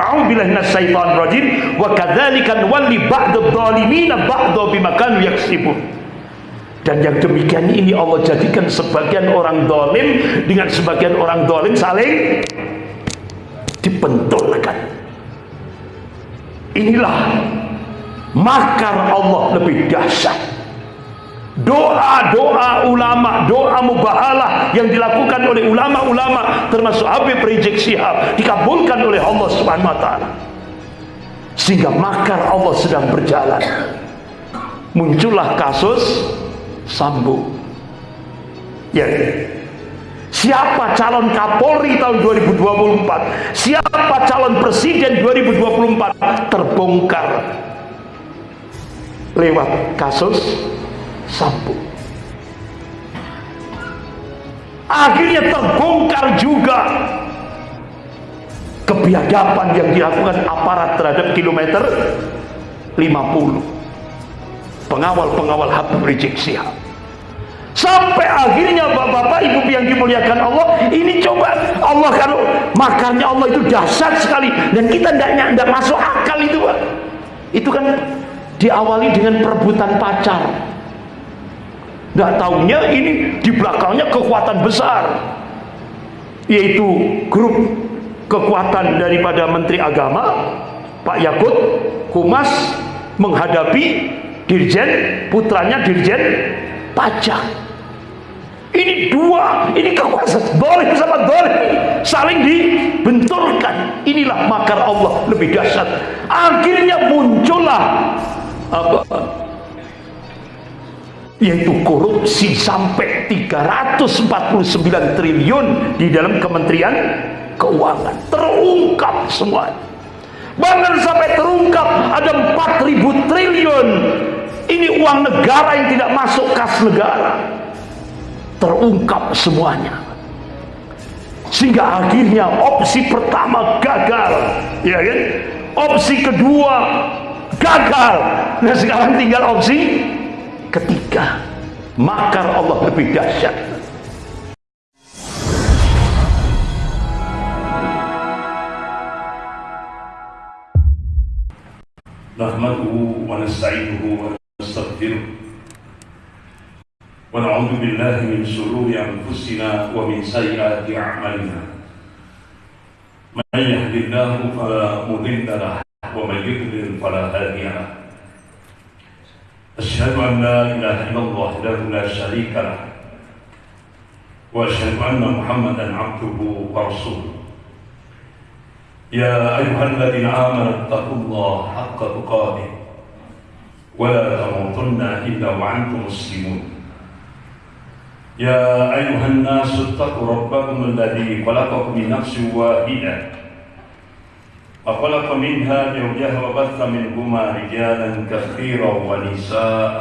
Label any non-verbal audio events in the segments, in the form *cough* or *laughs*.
A'udzubillahi minasyaitonir rajim wa kadzalika nuwalli ba'dadh dhalimina ba'dha bima kanu yaksibun. Dan yang demikian ini Allah jadikan sebagian orang dolim dengan sebagian orang dolim saling dipentulkan. Inilah makar Allah lebih dahsyat. Doa-doa ulama, doa mubahalah yang dilakukan oleh ulama-ulama termasuk Habib Rizik Syihab dikabulkan oleh Allah Subhanahu. Sehingga makar Allah sedang berjalan. Muncullah kasus Sambo. Ya. Siapa calon Kapolri tahun 2024? Siapa calon presiden 2024? Terbongkar lewat kasus Sambo. Akhirnya terbongkar juga kebiadaban yang dilakukan aparat terhadap kilometer 50 pengawal-pengawal Habib Rizik Sihab sampai akhirnya bapak-bapak ibu yang dimuliakan Allah ini coba Allah kalau makarnya Allah itu dahsyat sekali. Dan kita tidak masuk akal itu Pak. Itu kan diawali dengan perebutan pacar tidak tahunya ini di belakangnya kekuatan besar yaitu grup kekuatan daripada Menteri Agama Pak Yakut Kumas menghadapi dirjen putranya dirjen pajak. Ini dua ini kekuasaan boleh sama boleh saling dibenturkan. Inilah makar Allah lebih dahsyat. Akhirnya muncullah yaitu korupsi sampai 349 triliun di dalam Kementerian Keuangan terungkap semua bahkan sampai terungkap ada 4000 triliun ini uang negara yang tidak masuk kas negara. Terungkap semuanya. Sehingga akhirnya opsi pertama gagal, ya kan? Opsi kedua gagal. Nah sekarang tinggal opsi ketiga. Makar Allah lebih dahsyat. نحمده ونستعينه ونستغفره ونعوذ بالله من شرور أنفسنا ومن سيئات أعمالنا من يهد الله فلا مضل له ومن يضلل فلا هادي له أشهد أن لا إله إلا الله وحده لا شريك له وأشهد أن محمدا عبده ورسوله يا أيها الذين آمنوا اتقوا الله حق تقاته ولا تموتن إلا وأنتم مسلمون يا أيها الناس اتقوا ربكم الذي خلقكم من نفس واحدة وخلق منها زوجها وبث منهما رجالا كثيرا ونساء.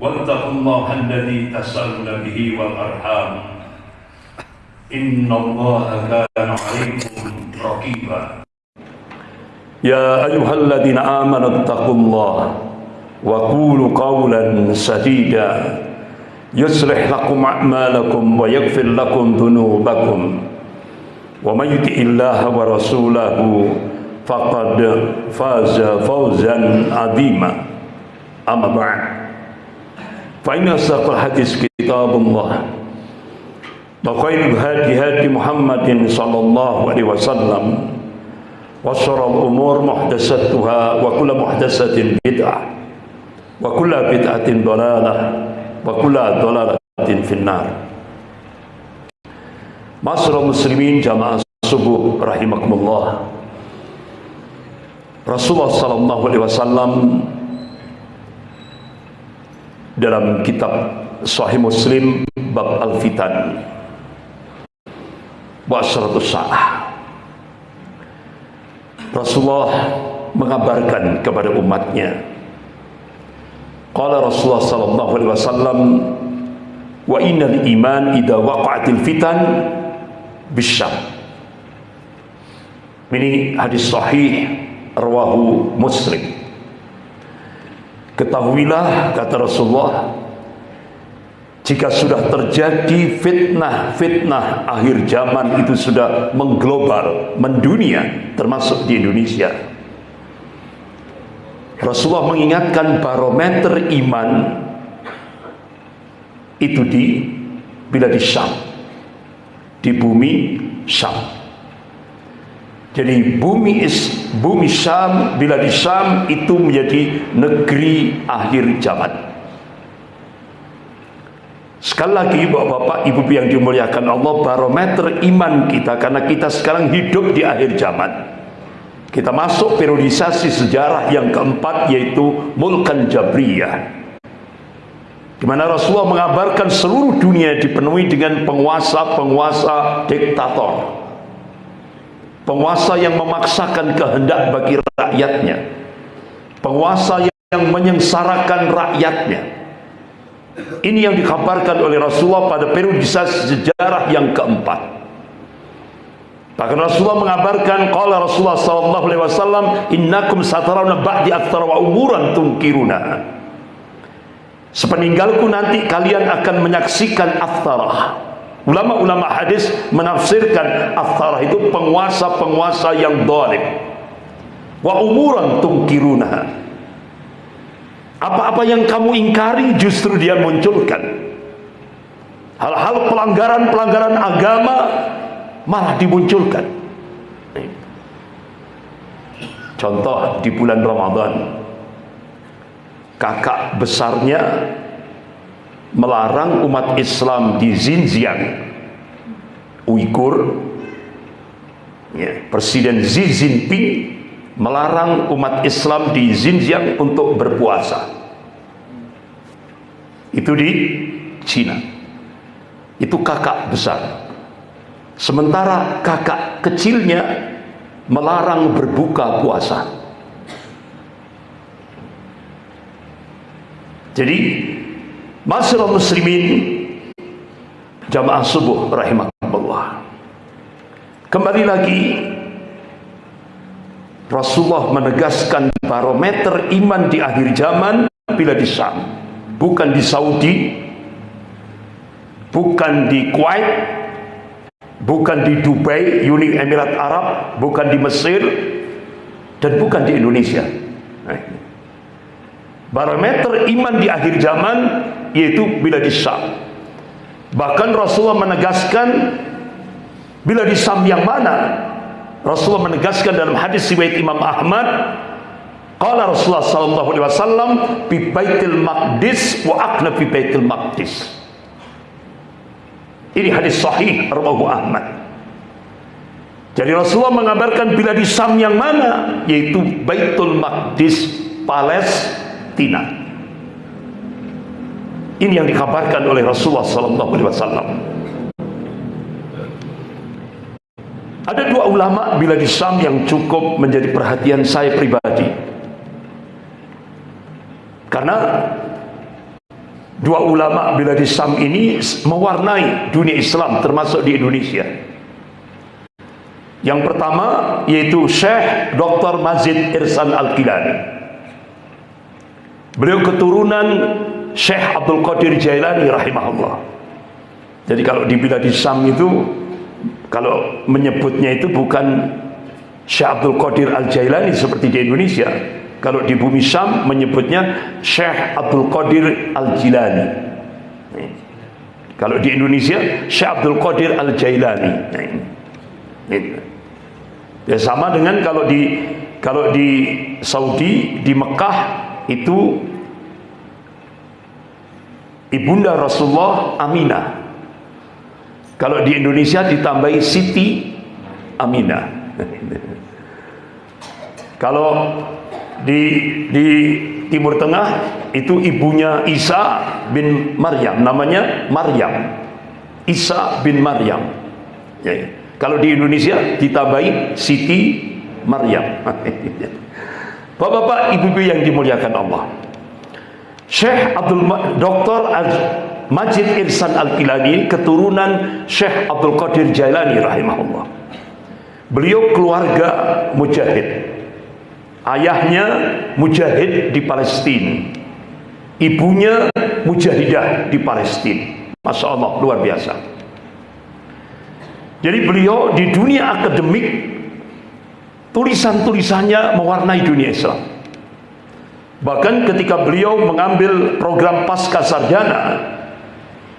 واتقوا الله الذي تسألون به والأرحام. إن الله كان عليكم رقيبا. يا أيها الذين آمنوا اتقوا الله وقولوا قولا سديدا. يصلح لكم أعمالكم ويغفر لكم ذنوبكم. ومن يطع الله ورسوله فقد فاز فوزا عظيما. أما بعد فإن أصدق الحديث كتاب الله وخير الهدي هدي محمد صلى الله عليه وسلم وشر الأمور محدثاتها وكل محدثة بدعة وكل بدعة ضلالة وكل ضلالة في النار. Masyarakat muslimin jamaah subuh rahimakumullah. Rasulullah sallallahu alaihi wasallam dalam kitab Sahih Muslim bab Al-Fitan. Wa asyratus sa'ah. Rasulullah mengabarkan kepada umatnya. Qala Rasulullah sallallahu alaihi wasallam wa innal iman idza waqa'atil fitan bisyam. Ini hadis sahih rawahu Muslim. Ketahuilah kata Rasulullah jika sudah terjadi fitnah-fitnah akhir zaman itu sudah mengglobal, mendunia, termasuk di Indonesia. Rasulullah mengingatkan barometer iman itu di bila di Syam, di bumi Syam. Jadi bumi is bumi Syam bila di Syam itu menjadi negeri akhir zaman. Sekali lagi Bapak-bapak, Ibu yang dimuliakan Allah barometer iman kita karena kita sekarang hidup di akhir zaman. Kita masuk periodisasi sejarah yang keempat yaitu Mulkan Jabriyah. Di mana Rasulullah mengabarkan seluruh dunia dipenuhi dengan penguasa-penguasa diktator. Penguasa yang memaksakan kehendak bagi rakyatnya. Penguasa yang menyengsarakan rakyatnya. Ini yang dikabarkan oleh Rasulullah pada periodisasi sejarah yang keempat. Bahkan Rasulullah mengabarkan qala Rasulullah sallallahu alaihi wasallam innakum satarawna ba'di aktsara wa umuran tunkiruna. Sepeninggalku nanti kalian akan menyaksikan aftarah Ulama-ulama hadis menafsirkan aftarah itu penguasa-penguasa yang zalim. Wa umuran tungkiruna. Apa-apa yang kamu ingkari justru dia munculkan. Hal-hal pelanggaran-pelanggaran agama malah dimunculkan. Contoh di bulan Ramadan kakak besarnya melarang umat Islam di Xinjiang. Uighur ya, Presiden Xi Jinping melarang umat Islam di Xinjiang untuk berpuasa. Itu di Cina itu kakak besar. Sementara kakak kecilnya melarang berbuka puasa jadi Masyarakat muslimin jamaah subuh rahimahullah. Kembali lagi Rasulullah menegaskan barometer iman di akhir zaman bila di Syam, bukan di Saudi, bukan di Kuwait, bukan di Dubai, Uni Emirat Arab, bukan di Mesir, dan bukan di Indonesia. Nah, barometer iman di akhir zaman yaitu bila di Syam. Bahkan Rasulullah menegaskan bila di Syam yang mana? Rasulullah menegaskan dalam hadis riwayat Imam Ahmad Qala Rasulullah sallallahu alaihi wasallam bi Baitul Maqdis wa aqna fi Baitul Maqdis. Ini hadis sahih rawahu Ahmad. Jadi Rasulullah mengabarkan bila di Syam yang mana yaitu Baitul Maqdis Palestina. Ini yang dikabarkan oleh Rasulullah sallallahu alaihi wasallam. Ada dua ulama bila di Syam yang cukup menjadi perhatian saya pribadi. Karena dua ulama bila di Syam ini mewarnai dunia Islam termasuk di Indonesia. Yang pertama yaitu Syekh Dr. Mazid Irsan Al-Kilani. Beliau keturunan Syekh Abdul Qadir Jailani rahimahullah. Jadi kalau di bilad Syam itu kalau menyebutnya itu bukan Syekh Abdul Qadir Al Jailani seperti di Indonesia. Kalau di bumi Syam menyebutnya Syekh Abdul Qadir Al Jilani. Kalau di Indonesia Syekh Abdul Qadir Al Jailani. Ya sama dengan kalau di kalau di Saudi di Mekah itu ibunda Rasulullah Aminah kalau di Indonesia ditambahi Siti Aminah *laughs* kalau di di Timur Tengah itu ibunya Isa bin Maryam. Namanya Maryam. Isa bin Maryam. Ya, ya. kalau di Indonesia ditambahi Siti Maryam *laughs* Bapak-bapak, ibu-ibu yang dimuliakan Allah Syekh Abdul Dr. Majid Irsan Al-Kilani keturunan Syekh Abdul Qadir Jailani rahimahullah. Beliau keluarga mujahid. Ayahnya mujahid di Palestina. Ibunya mujahidah di Palestina. Masya Allah luar biasa jadi beliau di dunia akademik tulisan-tulisannya mewarnai dunia Islam. Bahkan ketika beliau mengambil program pasca sarjana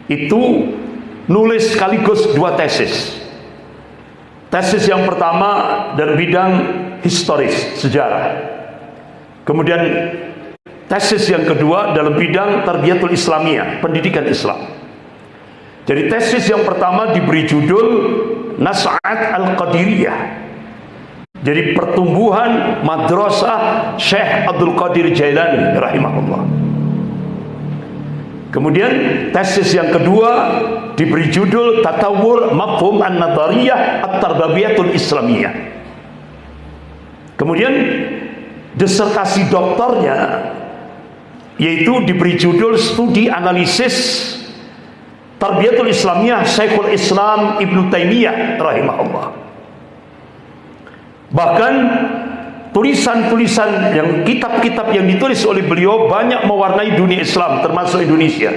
itu nulis sekaligus dua tesis. Tesis yang pertama dari bidang historis sejarah. Kemudian tesis yang kedua dalam bidang tarbiyatul islamiyah pendidikan Islam. Jadi tesis yang pertama diberi judul Nas'at Al-Qadiriyah jadi pertumbuhan madrasah Syekh Abdul Qadir Jailani rahimahullah. Kemudian tesis yang kedua diberi judul Tatawur Mafhum An-Nadariyah At-Tarbabiyatul Islamiyah. Kemudian disertasi doktornya yaitu diberi judul Studi Analisis Tarbiyatul Islamiyah Syekhul Islam Ibnu Taimiyah rahimahullah. Bahkan tulisan-tulisan yang kitab-kitab yang ditulis oleh beliau banyak mewarnai dunia Islam termasuk Indonesia.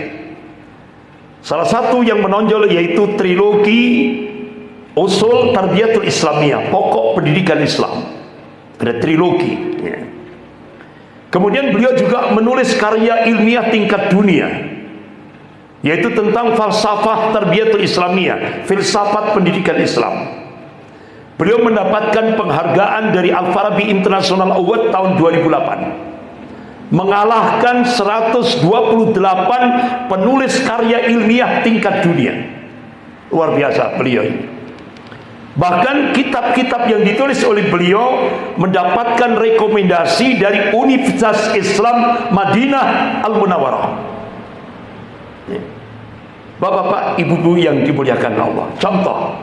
Salah satu yang menonjol yaitu trilogi Usul Tarbiyatul Islamiyah, pokok pendidikan Islam. Ada trilogi. Ya. Kemudian beliau juga menulis karya ilmiah tingkat dunia yaitu tentang falsafah Tarbiyatul Islamiyah, filsafat pendidikan Islam. Beliau mendapatkan penghargaan dari Al-Farabi International Award tahun 2008 mengalahkan 128 penulis karya ilmiah tingkat dunia. Luar biasa beliau ini. Bahkan kitab-kitab yang ditulis oleh beliau mendapatkan rekomendasi dari Universitas Islam Madinah Al-Munawwarah Bapak-bapak, ibu-ibu yang dimuliakan Allah. Contoh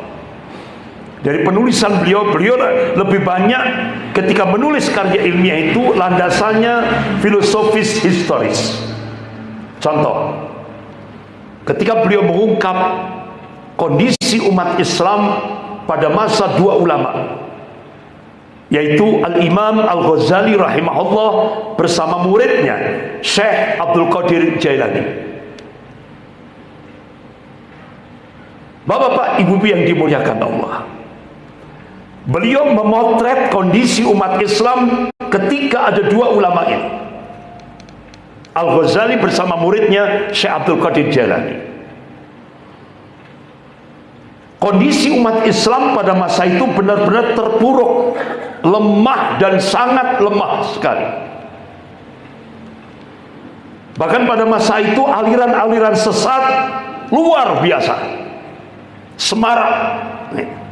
dari penulisan beliau, beliau lebih banyak ketika menulis karya ilmiah itu landasannya filosofis historis. Contoh, ketika beliau mengungkap kondisi umat Islam pada masa dua ulama, yaitu Al-Imam Al-Ghazali rahimahullah bersama muridnya Syekh Abdul Qadir Jailani. Bapak-bapak, ibu-ibu yang dimuliakan Allah. Beliau memotret kondisi umat Islam ketika ada dua ulama ini. Al-Ghazali bersama muridnya Syekh Abdul Qadir Jalani. Kondisi umat Islam pada masa itu benar-benar terpuruk, lemah dan sangat lemah sekali. Bahkan pada masa itu aliran-aliran sesat luar biasa. Semarak. Nih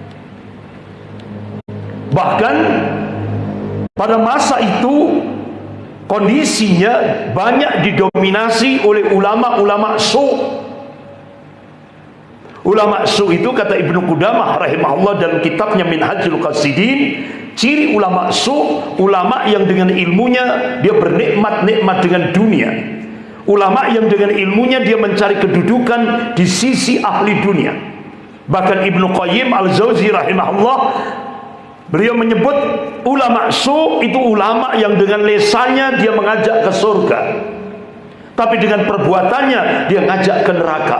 Bahkan pada masa itu kondisinya banyak didominasi oleh ulama-ulama su. Ulama su itu kata Ibnu Qudamah rahimahullah dalam kitabnya Minhajul Qasidin, ciri ulama su ulama yang dengan ilmunya dia bernikmat-nikmat dengan dunia. Ulama yang dengan ilmunya dia mencari kedudukan di sisi ahli dunia. Bahkan Ibnu Qayyim Al-Jauzi rahimahullah Beliau menyebut ulama su itu ulama yang dengan lesanya dia mengajak ke surga. Tapi dengan perbuatannya dia ngajak ke neraka.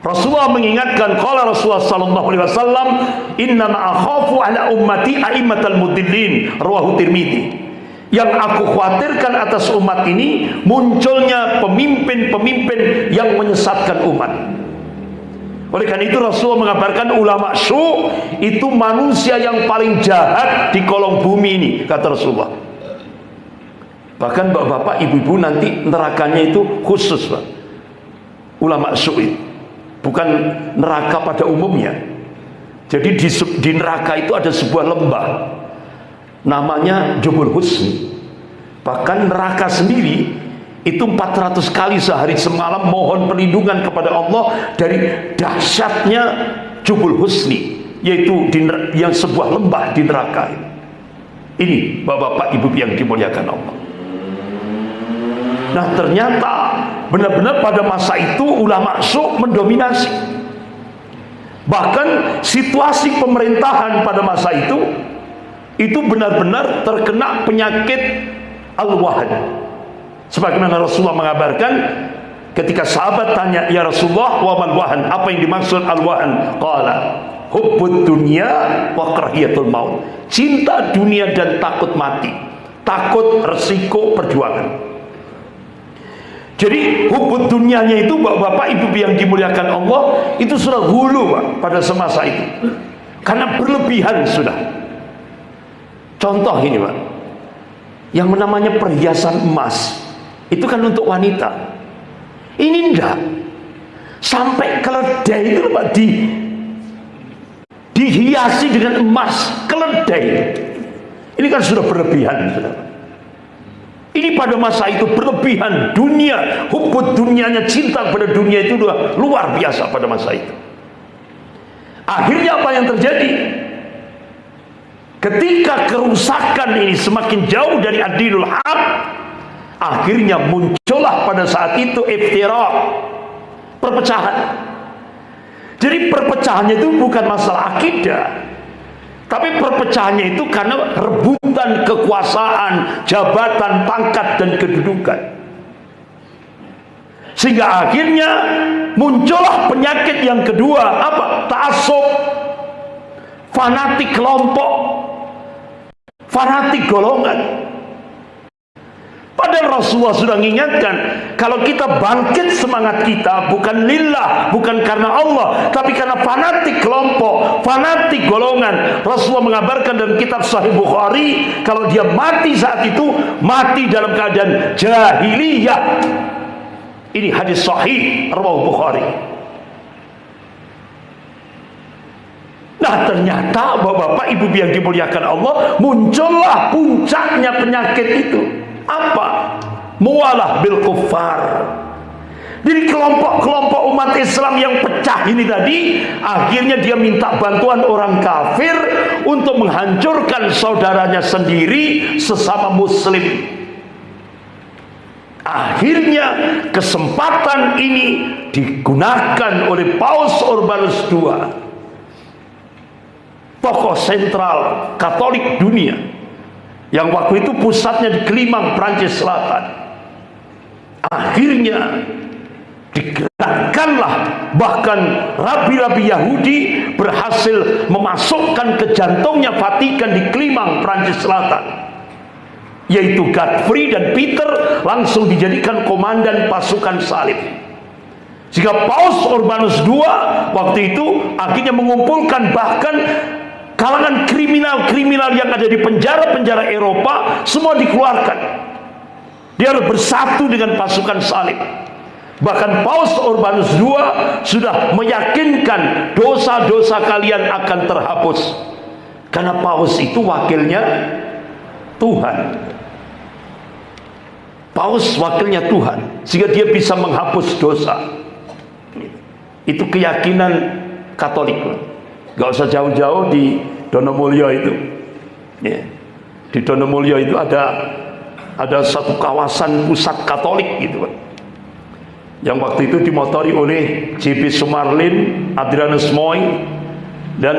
Rasulullah mengingatkan qala Rasulullah sallallahu alaihi wasallam inna ma'akhafu ala ummati a'immatal mudillin rawahu Tirmizi. Yang aku khawatirkan atas umat ini munculnya pemimpin-pemimpin yang menyesatkan umat. Oleh karena itu Rasulullah mengabarkan ulama su itu manusia yang paling jahat di kolong bumi ini kata Rasulullah. Bahkan bapak-bapak, ibu-ibu nanti nerakanya itu khusus Pak. Ulama su. Bukan neraka pada umumnya. Jadi di, di neraka itu ada sebuah lembah namanya Jubul Husni. Bahkan neraka sendiri itu 400 kali sehari semalam mohon perlindungan kepada Allah dari dahsyatnya Jubul Husni yaitu di, yang sebuah lembah di neraka ini. Bapak-bapak ibu yang dimuliakan Allah. Nah ternyata benar-benar pada masa itu ulama su mendominasi. Bahkan situasi pemerintahan pada masa itu itu benar-benar terkena penyakit al-wahad sebagaimana Rasulullah mengabarkan ketika sahabat tanya ya Rasulullah wa mal wahan? Apa yang dimaksud al wahan qala hubbud dunya wa karahiyatul maut. Cinta dunia dan takut mati. Takut resiko perjuangan. Jadi hubud dunianya itu bapak-bapak ibu yang dimuliakan Allah itu sudah hulu pak pada semasa itu. Karena berlebihan sudah. Contoh ini pak. Yang namanya perhiasan emas itu kan untuk wanita. Ini enggak sampai keledai itu pak di dihiasi dengan emas. Keledai. Ini kan sudah berlebihan ini pada masa itu berlebihan. Dunia hubud dunianya cinta pada dunia itu sudah luar biasa pada masa itu. Akhirnya apa yang terjadi? Ketika kerusakan ini semakin jauh dari adilul haq akhirnya muncullah pada saat itu iftirak perpecahan. Jadi perpecahannya itu bukan masalah akidah tapi perpecahannya itu karena rebutan kekuasaan jabatan, pangkat dan kedudukan. Sehingga akhirnya muncullah penyakit yang kedua apa? ta'asub fanatik kelompok. Fanatik golongan Padahal Rasulullah sudah mengingatkan kalau kita bangkit semangat kita bukan lillah, bukan karena Allah, tapi karena fanatik kelompok, fanatik golongan. Rasulullah mengabarkan dalam kitab Sahih Bukhari kalau dia mati saat itu mati dalam keadaan jahiliyah. Ini hadis sahih Rawah Bukhari. Nah ternyata bapak-bapak ibu yang dimuliakan Allah muncullah puncaknya penyakit itu apa? Mualah bil kufar. Jadi kelompok-kelompok umat Islam yang pecah ini tadi akhirnya dia minta bantuan orang kafir untuk menghancurkan saudaranya sendiri sesama muslim. Akhirnya kesempatan ini digunakan oleh Paus Urbanus II. Tokoh sentral Katolik dunia yang waktu itu pusatnya di Kelimang, Prancis Selatan. Akhirnya digerakkanlah bahkan rabi-rabi Yahudi berhasil memasukkan ke jantungnya Vatikan di Kelimang, Prancis Selatan. Yaitu Godfrey dan Peter langsung dijadikan komandan pasukan salib. Jika Paus Urbanus II waktu itu akhirnya mengumpulkan bahkan kalangan kriminal-kriminal yang ada di penjara-penjara Eropa semua dikeluarkan. Dia harus bersatu dengan pasukan salib. Bahkan Paus Urbanus II sudah meyakinkan dosa-dosa kalian akan terhapus. Karena Paus itu wakilnya Tuhan. Paus wakilnya Tuhan sehingga dia bisa menghapus dosa. Itu keyakinan Katolik Gak usah jauh-jauh di Donomulyo itu. Ya. Di Donomulyo itu ada ada satu kawasan pusat Katolik gitu. Yang waktu itu dimotori oleh JP Sumarlin, Adrianus Moy dan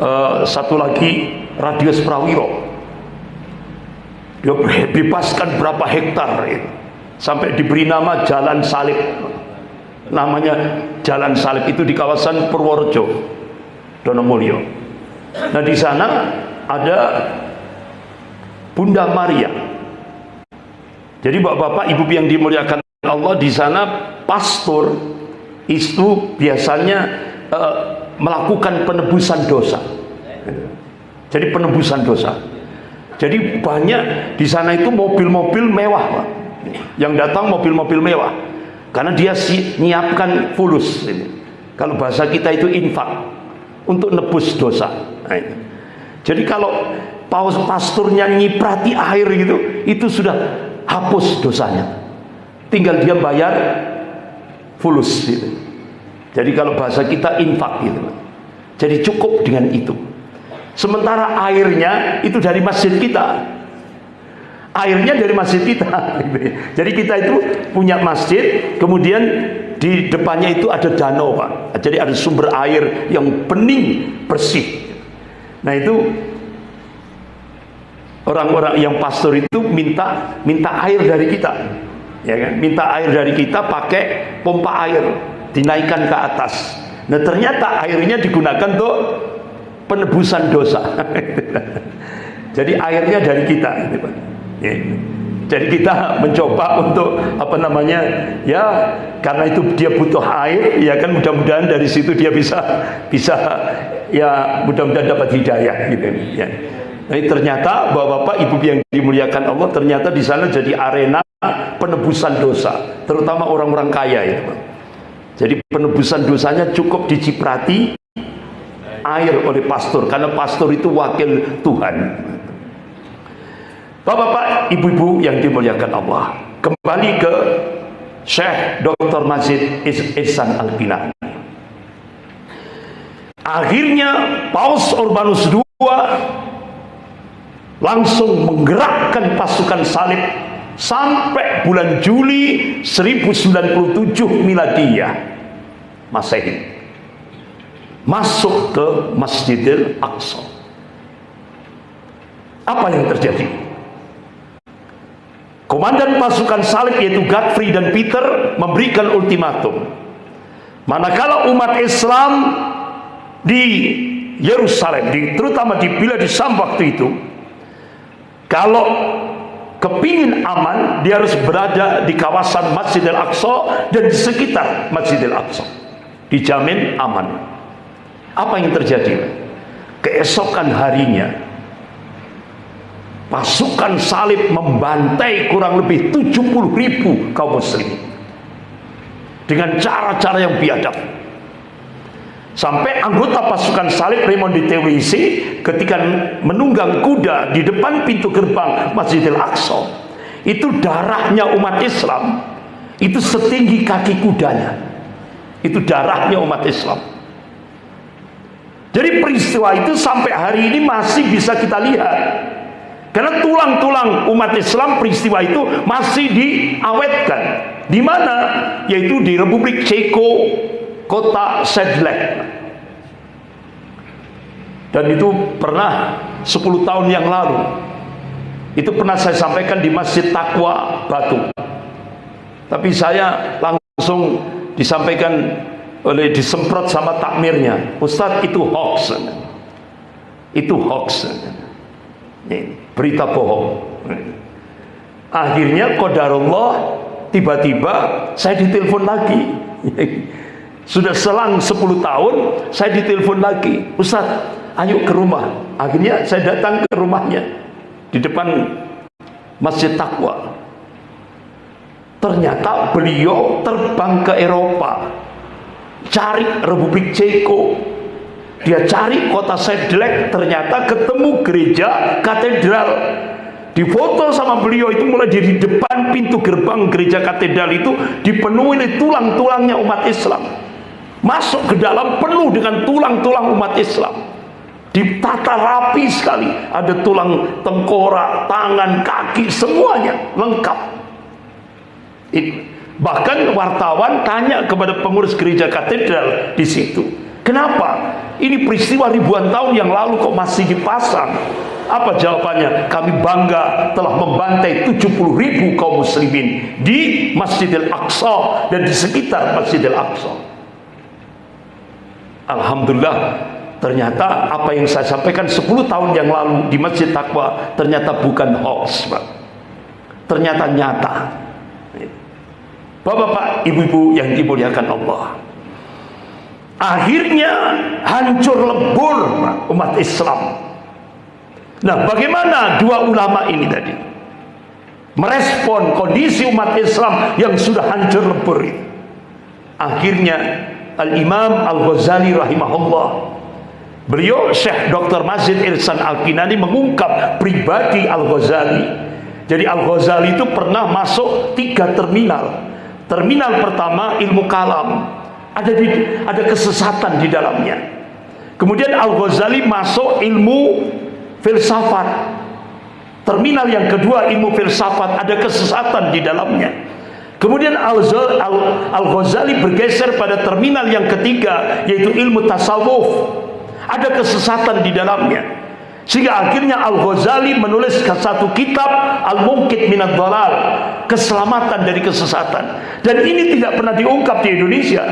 uh, satu lagi Radius Prawiro. Dia bebaskan berapa hektar itu. Sampai diberi nama Jalan Salib. Namanya Jalan Salib itu di kawasan Purworejo. Donomulyo. Nah di sana ada Bunda Maria. Jadi bapak-bapak, ibu yang dimuliakan Allah di sana pastor itu biasanya uh, melakukan penebusan dosa. Jadi penebusan dosa. Jadi banyak di sana itu mobil-mobil mewah, Pak. Yang datang mobil-mobil mewah. Karena dia si, nyiapkan fulus ini. Kalau bahasa kita itu infak untuk nebus dosa. Nah, Jadi kalau paus pasturnya nyiprati air gitu, itu sudah hapus dosanya. Tinggal dia bayar fulus gitu. Jadi kalau bahasa kita infak gitu. Jadi cukup dengan itu. Sementara airnya itu dari masjid kita. Airnya dari masjid kita. *laughs* Jadi kita itu punya masjid, kemudian di depannya itu ada danau pak. Jadi ada sumber air yang bening bersih. Nah itu orang-orang yang pastor itu minta minta air dari kita. Ya kan? Minta air dari kita pakai pompa air dinaikkan ke atas. Nah ternyata airnya digunakan untuk penebusan dosa. *laughs* Jadi airnya dari kita gitu, Pak. Ya. Jadi kita mencoba untuk apa namanya ya karena itu dia butuh air ya kan mudah-mudahan dari situ dia bisa bisa ya mudah-mudahan dapat hidayah gitu ya. Jadi ternyata bapak-bapak ibu yang dimuliakan Allah ternyata di sana jadi arena penebusan dosa terutama orang-orang kaya ya. Jadi penebusan dosanya cukup diciprati air oleh pastor karena pastor itu wakil Tuhan. Bapak-bapak, ibu-ibu yang dimuliakan Allah, kembali ke Syekh Dr. Majid Ihsan Al-Binani. Akhirnya Paus Urbanus II langsung menggerakkan pasukan salib sampai bulan Juli 1097 Miladiyah Masehi masuk ke Masjidil Aqsa. Apa yang terjadi? Komandan pasukan salib yaitu Godfrey dan Peter memberikan ultimatum. Manakala umat Islam di Yerusalem, di, terutama di bila di Sam waktu itu, kalau kepingin aman, dia harus berada di kawasan Masjidil Aqsa dan di sekitar Masjidil Aqsa. Dijamin aman. Apa yang terjadi? Keesokan harinya, pasukan salib membantai kurang lebih 70 ribu kaum muslim. Dengan cara-cara yang biadab. Sampai anggota pasukan salib Raymond di TWC ketika menunggang kuda di depan pintu gerbang Masjidil Aqsa. Itu darahnya umat Islam. Itu setinggi kaki kudanya. Itu darahnya umat Islam. Jadi peristiwa itu sampai hari ini masih bisa kita lihat karena tulang-tulang umat Islam peristiwa itu masih diawetkan. Di mana? Yaitu di Republik Ceko, kota Sedlec. Dan itu pernah 10 tahun yang lalu. Itu pernah saya sampaikan di Masjid Takwa Batu. Tapi saya langsung disampaikan oleh disemprot sama takmirnya. Ustadz itu hoax. Itu hoax. Ini berita bohong. Akhirnya kodarullah tiba-tiba saya ditelepon lagi. *laughs* Sudah selang 10 tahun saya ditelepon lagi. Ustaz ayo ke rumah. Akhirnya saya datang ke rumahnya di depan Masjid Takwa ternyata beliau terbang ke Eropa cari Republik Ceko dia cari kota Sedlek ternyata ketemu gereja katedral. Difoto sama beliau itu mulai dari depan pintu gerbang gereja katedral itu dipenuhi oleh tulang-tulangnya umat Islam. Masuk ke dalam penuh dengan tulang-tulang umat Islam. Ditata rapi sekali. Ada tulang tengkorak, tangan, kaki semuanya lengkap. Bahkan wartawan tanya kepada pengurus gereja katedral di situ Kenapa? Ini peristiwa ribuan tahun yang lalu kok masih dipasang. Apa jawabannya? Kami bangga telah membantai 70 ribu kaum muslimin di Masjidil Aqsa dan di sekitar Masjidil Aqsa. Alhamdulillah ternyata apa yang saya sampaikan 10 tahun yang lalu di Masjid Taqwa ternyata bukan hoax Pak. ternyata nyata Bapak-bapak, ibu-ibu yang dimuliakan Allah akhirnya hancur lebur umat Islam. Nah bagaimana dua ulama ini tadi? Merespon kondisi umat Islam yang sudah hancur lebur ini. Akhirnya Al-Imam Al-Ghazali rahimahullah beliau Syekh Dr. Mazid Irsan Al-Kinani mengungkap pribadi Al-Ghazali. Jadi Al-Ghazali itu pernah masuk tiga terminal. Terminal pertama ilmu kalam ada di, ada kesesatan di dalamnya. Kemudian Al-Ghazali masuk ilmu filsafat. Terminal yang kedua ilmu filsafat ada kesesatan di dalamnya. Kemudian Al-Ghazali bergeser pada terminal yang ketiga yaitu ilmu tasawuf. Ada kesesatan di dalamnya. Sehingga akhirnya Al-Ghazali menulis satu kitab Al-Mungkit Minat Dalal Keselamatan dari kesesatan. Dan ini tidak pernah diungkap di Indonesia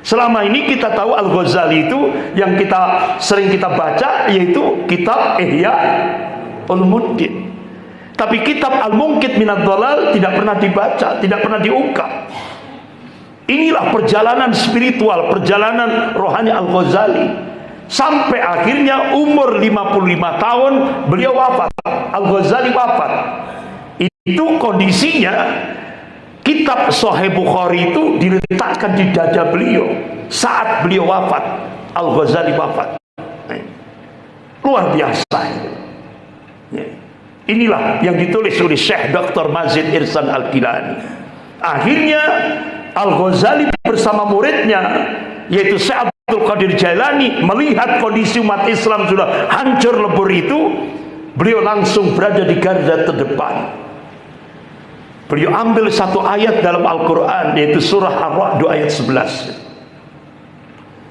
Selama ini kita tahu Al-Ghazali itu Yang kita sering kita baca Yaitu kitab Ihya Ulumuddin Tapi kitab Al-Mungkit Minat Dalal Tidak pernah dibaca, tidak pernah diungkap. Inilah perjalanan spiritual Perjalanan rohani Al-Ghazali. Sampai akhirnya umur 55 tahun beliau wafat. Al-Ghazali wafat. Itu kondisinya kitab Sahih Bukhari itu diletakkan di dada beliau saat beliau wafat Al-Ghazali wafat luar biasa ya. inilah yang ditulis oleh Syekh Dr. Mazid Irsan Al-Kilani akhirnya Al-Ghazali bersama muridnya yaitu Syekh Abdul Qadir Jailani melihat kondisi umat Islam sudah hancur lebur itu beliau langsung berada di garda terdepan beliau ambil satu ayat dalam Al-Quran yaitu surah Ar-Ra'd ayat 11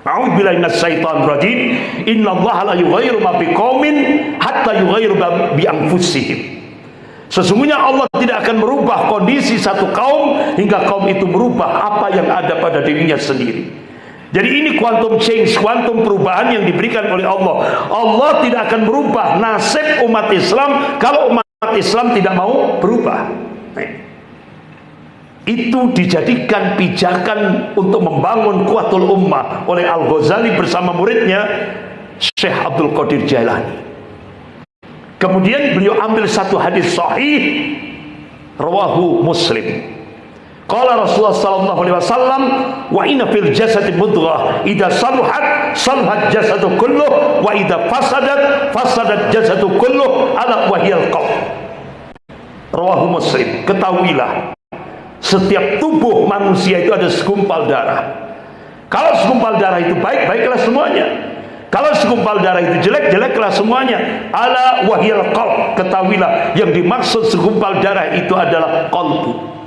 A'udzubillahi minasyaitonir rajim innallaha la yughayyiru ma biqaumin hatta yughayyiru bi anfusihim Sesungguhnya Allah tidak akan merubah kondisi satu kaum hingga kaum itu merubah apa yang ada pada dirinya sendiri. Jadi ini quantum change, quantum perubahan yang diberikan oleh Allah. Allah tidak akan merubah nasib umat Islam kalau umat Islam tidak mau berubah. Itu dijadikan pijakan untuk membangun kuatul ummah oleh Al-Ghazali bersama muridnya Syekh Abdul Qadir Jailani. Kemudian beliau ambil satu hadis sahih rawahu Muslim. Qala Rasulullah sallallahu alaihi wasallam wa inna fil jasadi mudghah idza saluhat saluhat jasadu kulluh wa idza fasadat fasadat jasadu kulluh ala wahyal qalb. Rawahu Muslim. Ketahuilah setiap tubuh manusia itu ada segumpal darah. Kalau segumpal darah itu baik, baiklah semuanya. Kalau segumpal darah itu jelek, jeleklah semuanya. Ala wahyal qalb. Ketahuilah yang dimaksud segumpal darah itu adalah qalbu.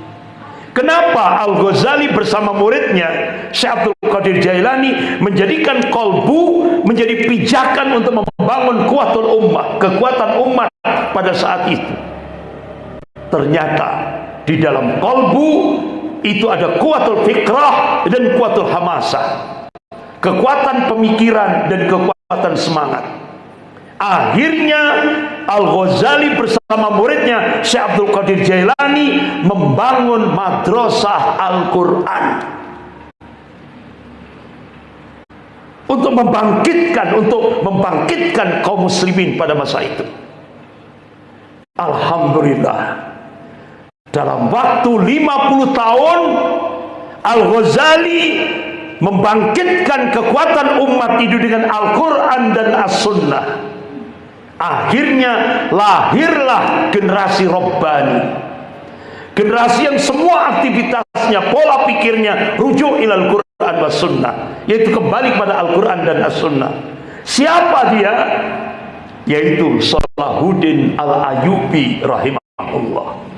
Kenapa Al-Ghazali bersama muridnya Syekh Qadir Jailani menjadikan kolbu menjadi pijakan untuk membangun kuatul ummah, kekuatan umat pada saat itu. Ternyata di dalam kolbu itu ada kuatul fikrah dan kuatul hamasah. Kekuatan pemikiran dan kekuatan semangat. Akhirnya Al-Ghazali bersama muridnya Syekh Abdul Qadir Jailani membangun madrasah Al-Quran untuk membangkitkan untuk membangkitkan kaum muslimin pada masa itu Alhamdulillah dalam waktu 50 tahun Al-Ghazali membangkitkan kekuatan umat itu dengan Al-Quran dan As-Sunnah. Akhirnya lahirlah generasi Robbani generasi yang semua aktivitasnya pola pikirnya rujuk ilal Quran was sunnah yaitu kembali kepada Al-Quran dan As-Sunnah. Siapa dia? yaitu Salahuddin Al-Ayubi rahimahullah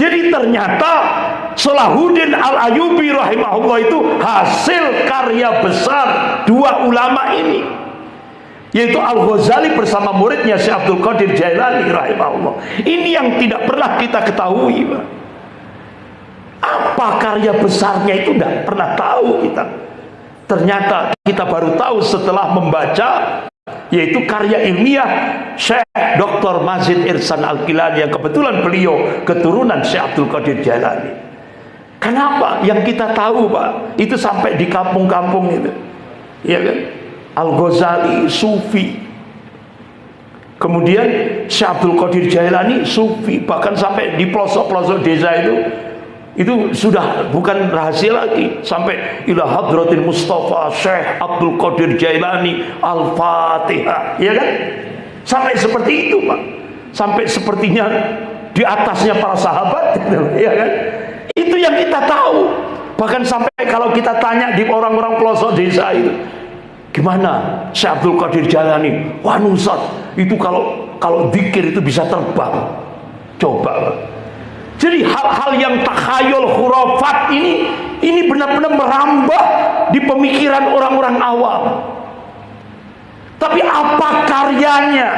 jadi ternyata Salahuddin Al-Ayubi rahimahullah itu hasil karya besar dua ulama ini yaitu Al-Ghazali bersama muridnya Syekh Abdul Qadir Jailani rahimahullah. Ini yang tidak pernah kita ketahui, Pak. Apa karya besarnya itu tidak pernah tahu kita. Ternyata kita baru tahu setelah membaca yaitu karya ilmiah Syekh Dr. Mazid Irsan Al-Kilani yang kebetulan beliau keturunan Syekh Abdul Qadir Jailani. Kenapa? Yang kita tahu, Pak, itu sampai di kampung-kampung itu. Iya kan? Al-Ghazali Sufi kemudian Syekh Abdul Qadir Jailani Sufi bahkan sampai di pelosok-pelosok desa itu itu sudah bukan rahasia lagi sampai ila hadratil Mustafa Syekh Abdul Qadir Jailani Al-Fatihah ya kan sampai seperti itu Pak sampai sepertinya di atasnya para sahabat *laughs* ya kan itu yang kita tahu bahkan sampai kalau kita tanya di orang-orang pelosok desa itu Gimana Syekh Abdul Qadir Jalani? Wah nusat, itu kalau kalau zikir itu bisa terbang. Coba. Jadi hal-hal yang takhayul khurafat ini ini benar-benar merambah di pemikiran orang-orang awam. Tapi apa karyanya?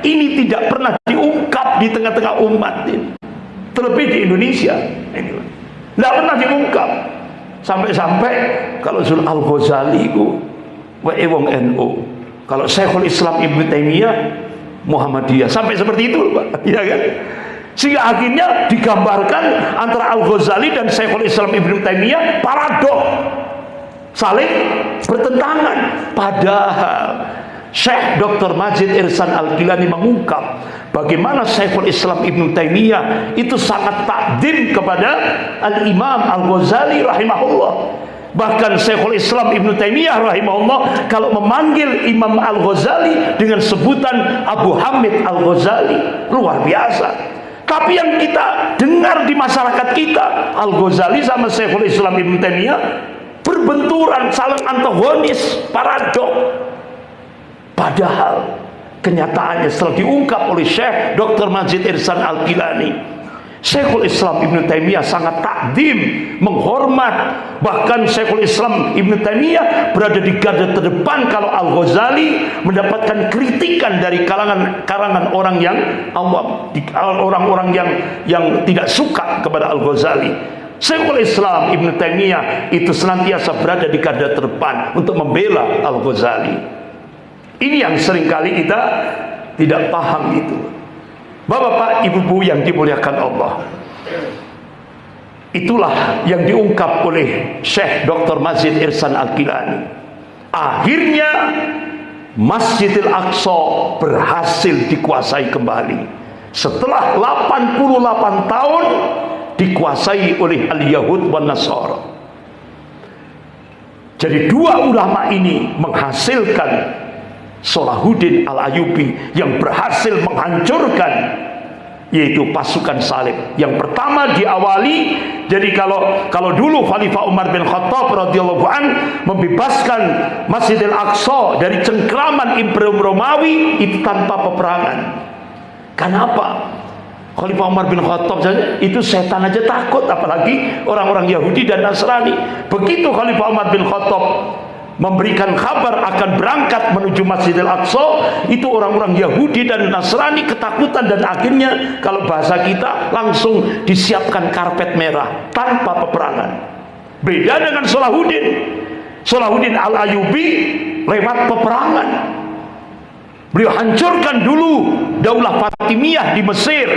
Ini tidak pernah diungkap di tengah-tengah umat ini. Terlebih di Indonesia. Tidak pernah diungkap. Sampai-sampai kalau Zul Al-Ghazali itu wae wong NU. Kalau Syekhul Islam Ibnu Taimiyah Muhammadiyah. Sampai seperti itu, Pak. *laughs* Ya kan? Sehingga akhirnya digambarkan antara Al-Ghazali dan Syekhul Islam Ibnu Taimiyah paradok. Saling bertentangan. Padahal Syekh Dr. Majid Irsan Al-Gilani mengungkap bagaimana Syekhul Islam Ibn Taimiyah itu sangat takdim kepada Al-Imam Al-Ghazali rahimahullah bahkan Syekhul Islam Ibn Taimiyah rahimahullah kalau memanggil Imam Al-Ghazali dengan sebutan Abu Hamid Al-Ghazali luar biasa tapi yang kita dengar di masyarakat kita Al-Ghazali sama Syekhul Islam Ibn Taimiyah berbenturan saling antagonis paradok Padahal kenyataannya setelah diungkap oleh Syekh Dr. Majid Irsan Al-Gilani Syekhul Islam Ibn Taimiyah sangat takdim, menghormat. Bahkan Syekhul Islam Ibn Taimiyah berada di garda terdepan kalau Al-Ghazali mendapatkan kritikan dari kalangan kalangan orang yang awam orang-orang yang yang tidak suka kepada Al-Ghazali. Syekhul Islam Ibn Taimiyah itu senantiasa berada di garda terdepan untuk membela Al-Ghazali. Ini yang sering kali kita tidak paham itu. Bapak-bapak, ibu-ibu yang dimuliakan Allah. Itulah yang diungkap oleh Syekh Dr. Mazid Irsan Al-Kilani. Akhirnya Masjidil Aqsa berhasil dikuasai kembali. Setelah 88 tahun dikuasai oleh Al-Yahud wa Nasara. Jadi dua ulama ini menghasilkan Solahuddin Al-Ayubi yang berhasil menghancurkan yaitu pasukan salib. Yang pertama diawali jadi kalau kalau dulu Khalifah Umar bin Khattab radhiyallahu an membebaskan Masjidil Aqsa dari cengkraman Imperium Romawi itu tanpa peperangan. Kenapa? Khalifah Umar bin Khattab saja itu setan aja takut apalagi orang-orang Yahudi dan Nasrani. Begitu Khalifah Umar bin Khattab memberikan kabar akan berangkat menuju Masjidil Aqsa itu orang-orang Yahudi dan Nasrani ketakutan dan akhirnya kalau bahasa kita langsung disiapkan karpet merah tanpa peperangan. Beda dengan Salahuddin. Salahuddin Al-Ayubi lewat peperangan. Beliau hancurkan dulu daulah Fatimiyah di Mesir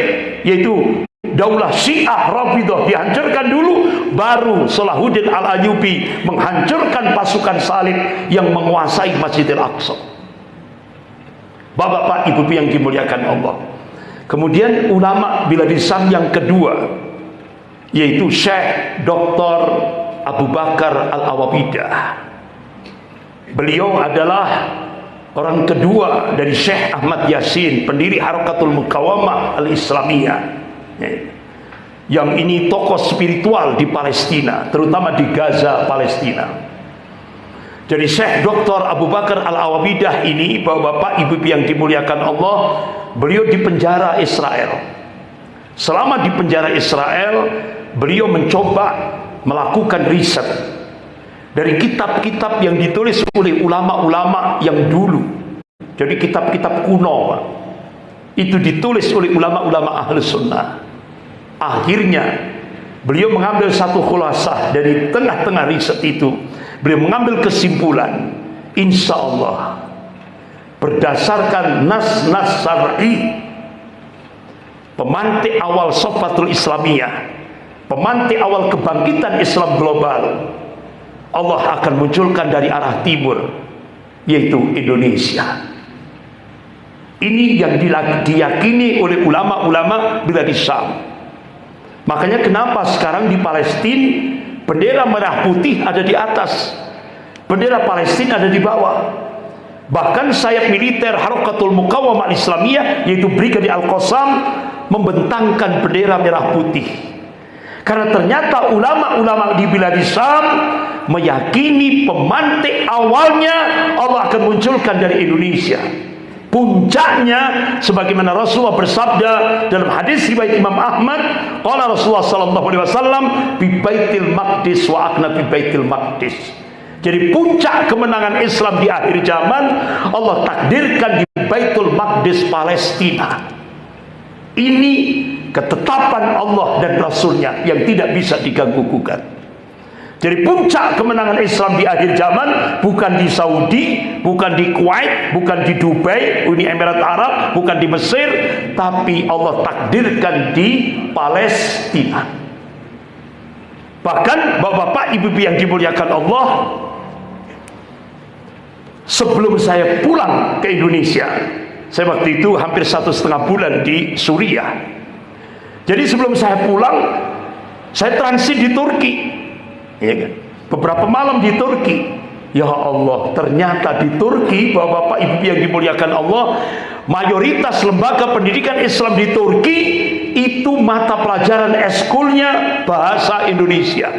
yaitu daulah Syiah Rafidah dihancurkan dulu baru Salahuddin Al-Ayyubi menghancurkan pasukan salib yang menguasai Masjidil Aqsa. Bapak-bapak ibu yang dimuliakan Allah. Kemudian ulama bila disam yang kedua yaitu Syekh Dr. Abu Bakar Al-Awabidah. Beliau adalah orang kedua dari Syekh Ahmad Yasin pendiri Harakatul Mukawamah Al-Islamiyah yang ini tokoh spiritual di Palestina terutama di Gaza Palestina. Jadi Syekh Dr. Abu Bakar Al-Awabidah ini bapak-bapak ibu yang dimuliakan Allah beliau di penjara Israel. Selama di penjara Israel beliau mencoba melakukan riset dari kitab-kitab yang ditulis oleh ulama-ulama yang dulu. Jadi kitab-kitab kuno itu ditulis oleh ulama-ulama ahli sunnah. Akhirnya beliau mengambil satu khulasah dari tengah-tengah riset itu. Beliau mengambil kesimpulan insya Allah berdasarkan nas-nas syar'i pemantik awal sofatul islamiyah pemantik awal kebangkitan Islam global Allah akan munculkan dari arah timur yaitu Indonesia ini yang diyakini oleh ulama-ulama bila di. Makanya kenapa sekarang di Palestina bendera merah putih ada di atas, bendera Palestina ada di bawah. Bahkan sayap militer Harakatul Muqawamah Islamiyah yaitu Brigade Al-Qassam membentangkan bendera merah putih. Karena ternyata ulama-ulama di Biladi Sam meyakini pemantik awalnya Allah akan munculkan dari Indonesia puncaknya sebagaimana Rasulullah bersabda dalam hadis riwayat Imam Ahmad qala Rasulullah sallallahu alaihi wasallam bi baitil maqdis wa akna bi baitil maqdis Jadi puncak kemenangan Islam di akhir zaman Allah takdirkan di Baitul Maqdis Palestina. Ini ketetapan Allah dan Rasulnya yang tidak bisa diganggu-gugat. Jadi puncak kemenangan Islam di akhir zaman bukan di Saudi, bukan di Kuwait, bukan di Dubai, Uni Emirat Arab, bukan di Mesir, tapi Allah takdirkan di Palestina. Bahkan bapak-bapak, ibu-ibu yang dimuliakan Allah, sebelum saya pulang ke Indonesia, saya waktu itu hampir satu setengah bulan di Suriah. Jadi sebelum saya pulang, saya transit di Turki ya kan? beberapa malam di Turki ya Allah ternyata di Turki bapak-bapak ibu yang dimuliakan Allah mayoritas lembaga pendidikan Islam di Turki itu mata pelajaran eskulnya bahasa Indonesia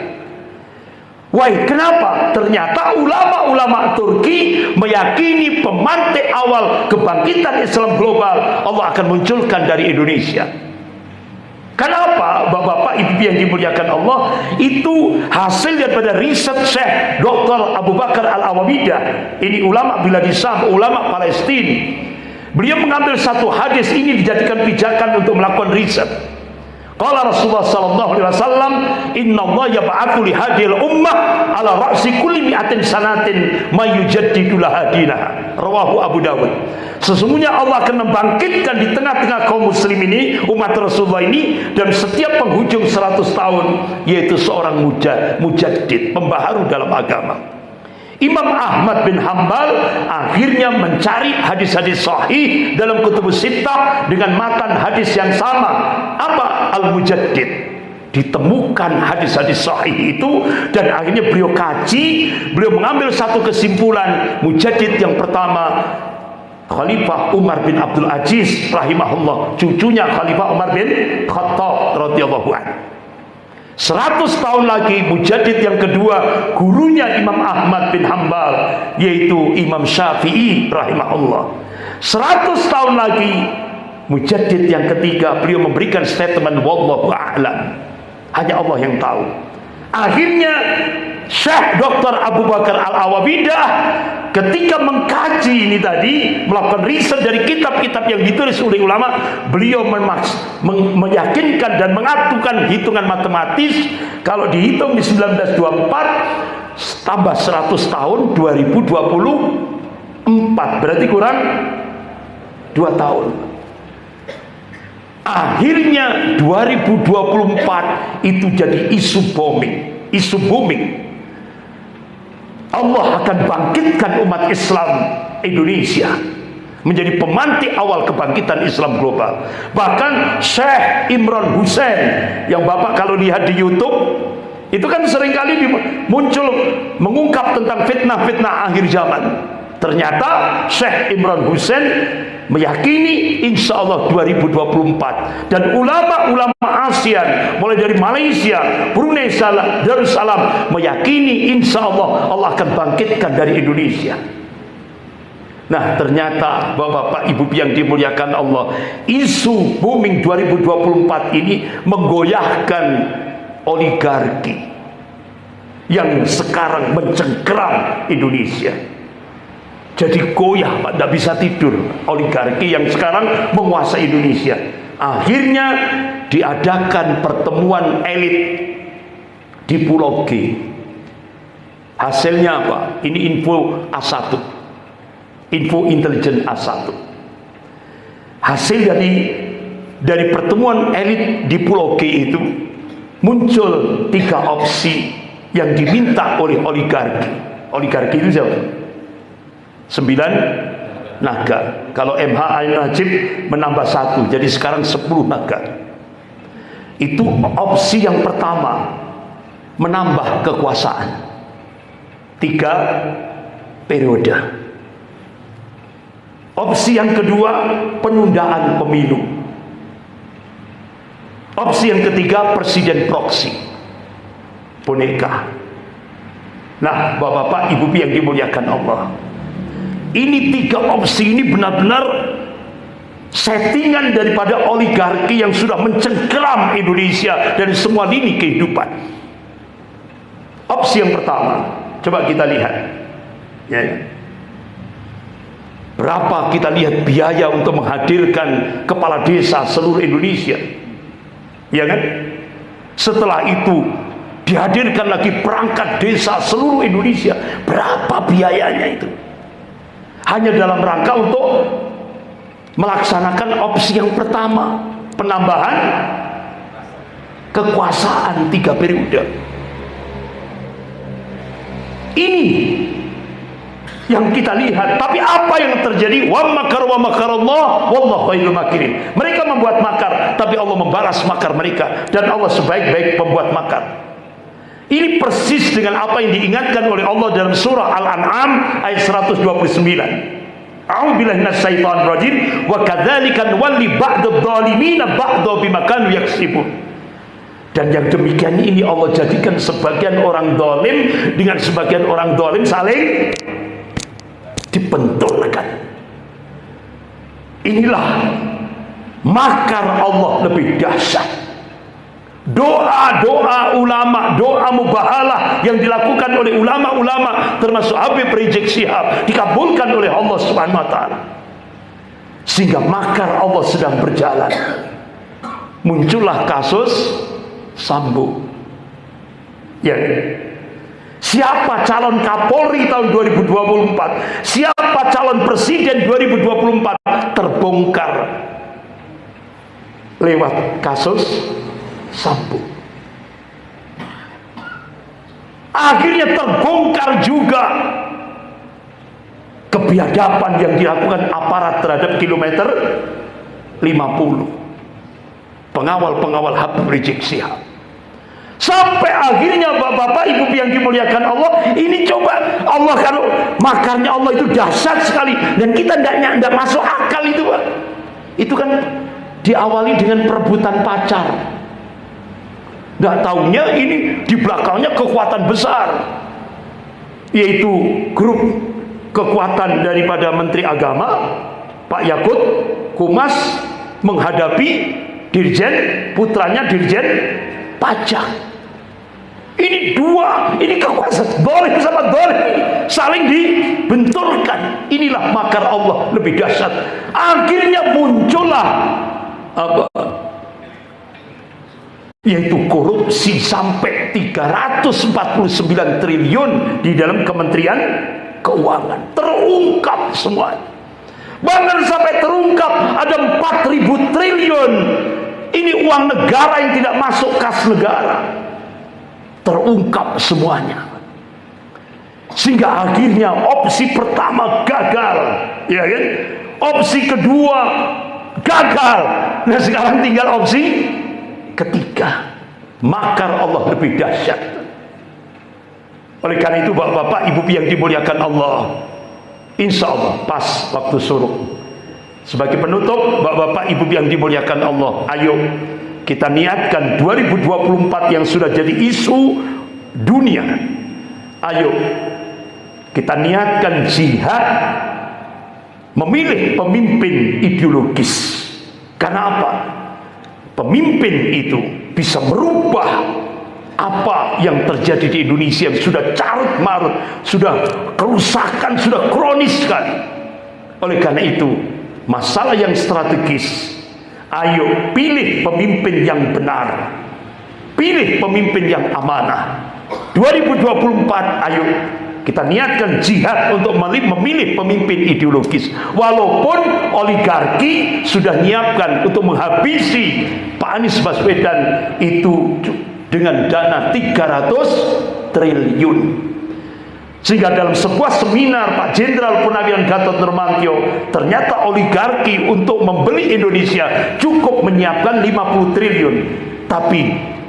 Wah, kenapa? Ternyata ulama-ulama Turki meyakini pemantik awal kebangkitan Islam global Allah akan munculkan dari Indonesia. Kenapa Bapak-bapak Ibu yang dimuliakan Allah itu hasil daripada riset Syekh Dr. Abu Bakar Al-Awabidah ini ulama bila disam ulama Palestina beliau mengambil satu hadis ini dijadikan pijakan untuk melakukan riset Qala Rasulullah sallallahu alaihi wasallam, "Inna Allah yab'atsu li hadhil ummah ala ra'si kulli mi'atin sanatin may yujaddidu lahadina." Rawahu Abu Dawud. Sesungguhnya Allah akan membangkitkan di tengah-tengah kaum muslim ini, umat Rasulullah ini dan setiap penghujung 100 tahun yaitu seorang mujad, mujaddid, pembaharu dalam agama. Imam Ahmad bin Hambal akhirnya mencari hadis-hadis sahih dalam kutub sittah dengan matan hadis yang sama. Apa Al-Mujaddid? Ditemukan hadis-hadis sahih itu dan akhirnya beliau kaji, beliau mengambil satu kesimpulan Mujaddid yang pertama Khalifah Umar bin Abdul Aziz rahimahullah, cucunya Khalifah Umar bin Khattab radhiyallahu anhu. 100 tahun lagi Mujadid yang kedua gurunya Imam Ahmad bin Hambal yaitu Imam Syafi'i rahimahullah. 100 tahun lagi Mujadid yang ketiga beliau memberikan statement wallahu a'lam. Hanya Allah yang tahu. Akhirnya Syekh Dr. Abu Bakar Al-Awabidah ketika mengkaji ini tadi melakukan riset dari kitab-kitab yang ditulis oleh ulama beliau memaks, meyakinkan dan mengatukan hitungan matematis. Kalau dihitung di 1924 tambah 100 tahun 2024 berarti kurang 2 tahun. Akhirnya 2024 itu jadi isu booming isu booming Allah akan bangkitkan umat Islam Indonesia menjadi pemantik awal kebangkitan Islam global. Bahkan Syekh Imran Hussein yang Bapak kalau lihat di YouTube itu kan sering kali muncul mengungkap tentang fitnah-fitnah akhir zaman. Ternyata Syekh Imran Hussein meyakini insya Allah 2024 dan ulama-ulama ASEAN mulai dari Malaysia, Brunei Darussalam meyakini insya Allah Allah akan bangkitkan dari Indonesia. Nah ternyata bapak-bapak ibu yang dimuliakan Allah isu booming 2024 ini menggoyahkan oligarki yang sekarang mencengkeram Indonesia jadi goyah Pak, tidak bisa tidur oligarki yang sekarang menguasai Indonesia. Akhirnya diadakan pertemuan elit di Pulau G. Hasilnya apa? Ini info A1. Info intelijen A1. Hasil dari dari pertemuan elit di Pulau G itu muncul tiga opsi yang diminta oleh oligarki. Oligarki itu siapa? Sembilan naga. Kalau MH Ain Najib menambah satu jadi sekarang sepuluh naga. Itu opsi yang pertama menambah kekuasaan. Tiga periode. Opsi yang kedua penundaan pemilu. Opsi yang ketiga presiden proksi boneka. Nah bapak-bapak ibu yang dimuliakan Allah ini tiga opsi ini benar-benar settingan daripada oligarki yang sudah mencengkeram Indonesia dari semua lini kehidupan. Opsi yang pertama, Coba kita lihat. Ya, ya. Berapa kita lihat biaya untuk menghadirkan kepala desa seluruh Indonesia? Ya kan? Setelah itu dihadirkan lagi perangkat desa seluruh Indonesia. Berapa biayanya itu? Hanya dalam rangka untuk melaksanakan opsi yang pertama, penambahan kekuasaan tiga periode. Ini yang kita lihat. Tapi apa yang terjadi? Wa makar wa makarallah wallahu khairul makirin. Mereka membuat makar tapi Allah membalas makar mereka. Dan Allah sebaik-baik pembuat makar ini persis dengan apa yang diingatkan oleh Allah dalam surah Al-An'am ayat 129 A'udzubillahi minasyaitonir rajim wa kadzalika nuwalli ba'dadh dhalimina ba'dha bima kanu yaksibun. Dan yang demikian ini Allah jadikan sebagian orang dolim dengan sebagian orang dolim saling dibentulkan inilah makar Allah lebih dahsyat doa-doa ulama doa mubahalah yang dilakukan oleh ulama-ulama termasuk Habib Rizik Syihab dikabulkan oleh Allah ta'ala. Sehingga makar Allah sedang berjalan. Muncullah kasus Sambo. Ya. Siapa calon Kapolri tahun 2024? Siapa calon presiden 2024? Terbongkar. Lewat kasus Sambo. Akhirnya terbongkar juga kebiadaban yang dilakukan aparat terhadap kilometer 50. Pengawal-pengawal Habib Rizik Sihab. Sampai akhirnya bapak-bapak ibu yang dimuliakan Allah Ini coba Allah kalau makarnya Allah itu dahsyat sekali Dan kita tidak masuk akal itu Pak Itu kan diawali dengan perebutan pacar Tidak tahunya ini di belakangnya kekuatan besar Yaitu grup kekuatan daripada Menteri Agama Pak Yakut Kumas menghadapi Dirjen putranya Dirjen pajak ini dua, ini kekuasaan boleh sama boleh saling dibenturkan. Inilah makar Allah lebih dahsyat. Akhirnya muncullah apa? Yaitu korupsi sampai 349 triliun di dalam Kementerian Keuangan. Terungkap semua. Bahkan sampai terungkap ada 4000 triliun. Ini uang negara yang tidak masuk kas negara terungkap semuanya sehingga akhirnya opsi pertama gagal ya kan opsi kedua gagal nah sekarang tinggal opsi ketiga makar Allah lebih dahsyat. Oleh karena itu bapak-bapak ibu yang dimuliakan Allah insya Allah pas waktu suruh. Sebagai penutup bapak-bapak ibu yang dimuliakan Allah ayo kita niatkan 2024 yang sudah jadi isu dunia. Ayo kita niatkan jihad memilih pemimpin ideologis. Karena apa? Pemimpin itu bisa merubah apa yang terjadi di Indonesia yang sudah carut marut sudah kerusakan, sudah kronis sekali oleh karena itu masalah yang strategis Ayo pilih pemimpin yang benar. Pilih pemimpin yang amanah. 2024 ayo kita niatkan jihad untuk memilih pemimpin ideologis. Walaupun oligarki sudah nyiapkan untuk menghabisi Pak Anies Baswedan itu dengan dana 300 triliun. Sehingga dalam sebuah seminar Pak Jenderal Purnawiran Gatot Nurmantio ternyata oligarki untuk membeli Indonesia cukup menyiapkan 50 triliun. Tapi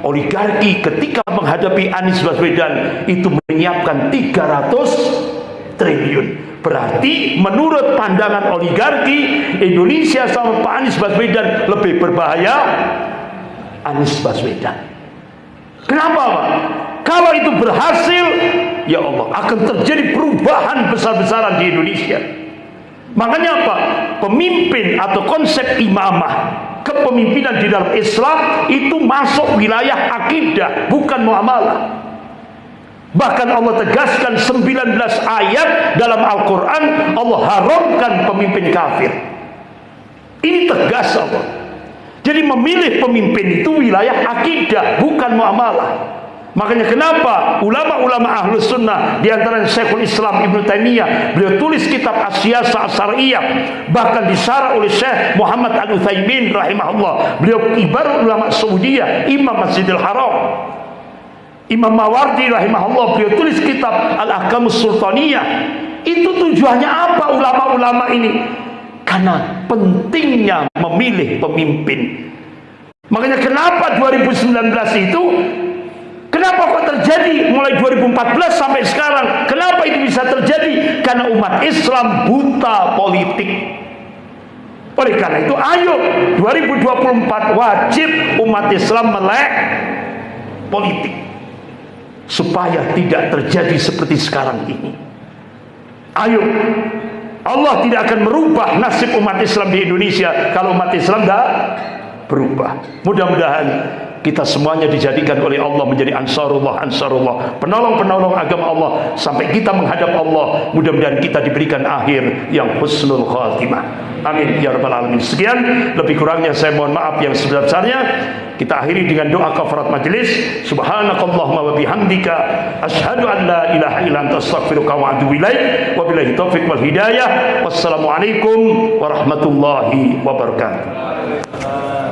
oligarki ketika menghadapi Anies Baswedan itu menyiapkan 300 triliun. Berarti menurut pandangan oligarki Indonesia sama Pak Anies Baswedan lebih berbahaya Anies Baswedan. Kenapa Pak? Kalau itu berhasil, ya Allah akan terjadi perubahan besar-besaran di Indonesia. Makanya apa? Pemimpin atau konsep imamah, kepemimpinan di dalam Islam itu masuk wilayah akidah, bukan muamalah. Bahkan Allah tegaskan 19 ayat dalam Al-Quran Allah haramkan pemimpin kafir. Ini tegas Allah. Jadi memilih pemimpin itu wilayah akidah, bukan muamalah. Makanya kenapa ulama-ulama ahlus sunnah di antara Syekhul Islam Ibn Taimiyah beliau tulis kitab Asyasa Asariyah bahkan disarah oleh Syekh Muhammad Al Utsaimin rahimahullah. Beliau ibarat ulama Saudiyah Imam Masjidil Haram. Imam Mawardi rahimahullah beliau tulis kitab Al-Ahkamus Sultaniyah. Itu tujuannya apa ulama-ulama ini? Karena pentingnya memilih pemimpin. Makanya kenapa 2019 itu Kenapa kok terjadi mulai 2014 sampai sekarang? Kenapa itu bisa terjadi? Karena umat Islam buta politik. Oleh karena itu, ayo 2024 wajib umat Islam melek politik supaya tidak terjadi seperti sekarang ini. Ayo, Allah tidak akan merubah nasib umat Islam di Indonesia kalau umat Islam tidak berubah. Mudah-mudahan kita semuanya dijadikan oleh Allah menjadi ansarullah ansarullah. Penolong-penolong agama Allah sampai kita menghadap Allah mudah-mudahan kita diberikan akhir yang husnul khatimah. Amin ya rabbal alamin. Sekian lebih kurangnya saya mohon maaf yang sebesar-besarnya. Kita akhiri dengan doa kafarat majlis. Subhanakallahumma wa bihamdika asyhadu an la ilaha illa anta astaghfiruka wa atubu ilaik. Wa billahi taufiq wal hidayah. Wassalamualaikum warahmatullahi wabarakatuh